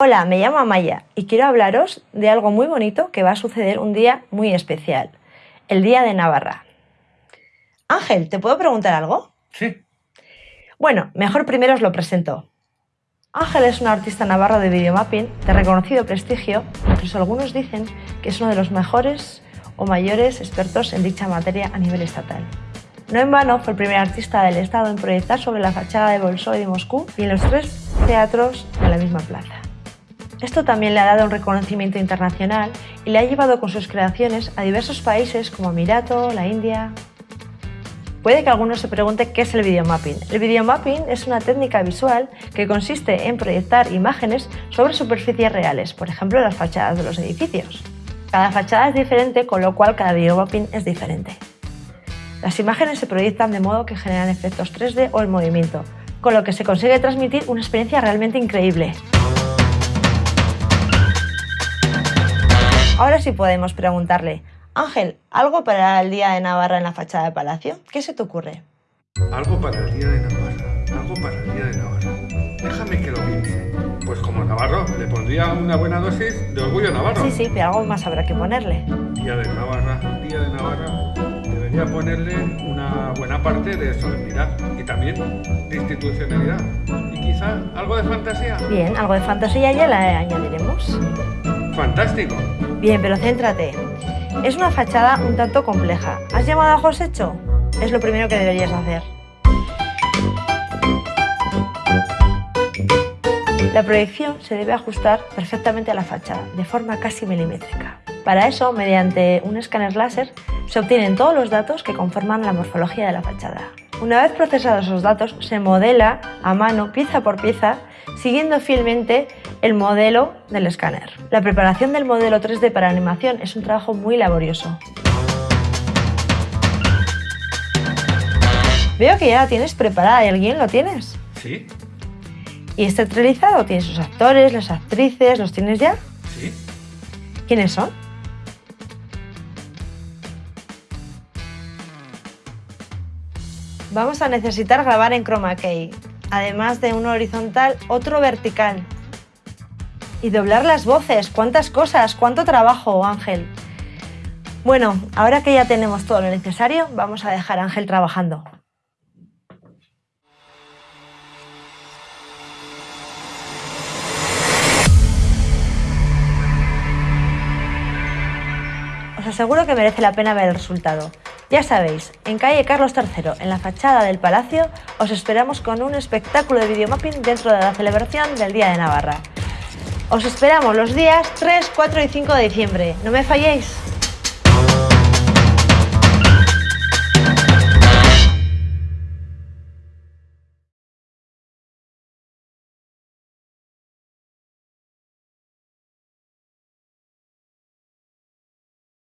Hola, me llamo Amaya y quiero hablaros de algo muy bonito que va a suceder un día muy especial, el Día de Navarra. Ángel, ¿te puedo preguntar algo? Sí. Bueno, mejor primero os lo presento. Ángel es un artista navarro de videomapping de reconocido prestigio, incluso algunos dicen que es uno de los mejores o mayores expertos en dicha materia a nivel estatal. No en vano fue el primer artista del Estado en proyectar sobre la fachada de Bolshoi de Moscú y en los tres teatros de la misma plaza. Esto también le ha dado un reconocimiento internacional y le ha llevado con sus creaciones a diversos países como Emirato, la India... Puede que alguno se pregunte qué es el videomapping. El videomapping es una técnica visual que consiste en proyectar imágenes sobre superficies reales, por ejemplo las fachadas de los edificios. Cada fachada es diferente, con lo cual cada videomapping es diferente. Las imágenes se proyectan de modo que generan efectos 3D o en movimiento, con lo que se consigue transmitir una experiencia realmente increíble. Ahora sí podemos preguntarle, Ángel, ¿algo para el Día de Navarra en la fachada del palacio? ¿Qué se te ocurre? Algo para el Día de Navarra. Algo para el Día de Navarra. Déjame que lo piense. Pues como navarro, le pondría una buena dosis de orgullo navarro. Sí, sí, pero algo más habrá que ponerle. Día de Navarra, Día de Navarra. Debería ponerle una buena parte de solemnidad y también de institucionalidad. Y quizá algo de fantasía. Bien, algo de fantasía ya la añadiremos. Fantástico. Bien, pero céntrate. Es una fachada un tanto compleja. ¿Has llamado a Josecho? Es lo primero que deberías hacer. La proyección se debe ajustar perfectamente a la fachada, de forma casi milimétrica. Para eso, mediante un escáner láser, se obtienen todos los datos que conforman la morfología de la fachada. Una vez procesados esos datos, se modela a mano, pieza por pieza, siguiendo fielmente el modelo del escáner. La preparación del modelo 3D para animación es un trabajo muy laborioso. Veo que ya la tienes preparada y el guion lo tienes. ¿Sí? ¿Y está realizado? ¿Tienes sus actores, las actrices? ¿Los tienes ya? ¿Sí? ¿Quiénes son? Vamos a necesitar grabar en chroma key, además de uno horizontal, otro vertical. Y doblar las voces, cuántas cosas, cuánto trabajo, Ángel. Bueno, ahora que ya tenemos todo lo necesario, vamos a dejar a Ángel trabajando. Os aseguro que merece la pena ver el resultado. Ya sabéis, en calle Carlos III, en la fachada del Palacio, os esperamos con un espectáculo de videomapping dentro de la celebración del Día de Navarra. Os esperamos los días 3, 4 y 5 de diciembre. ¡No me falléis!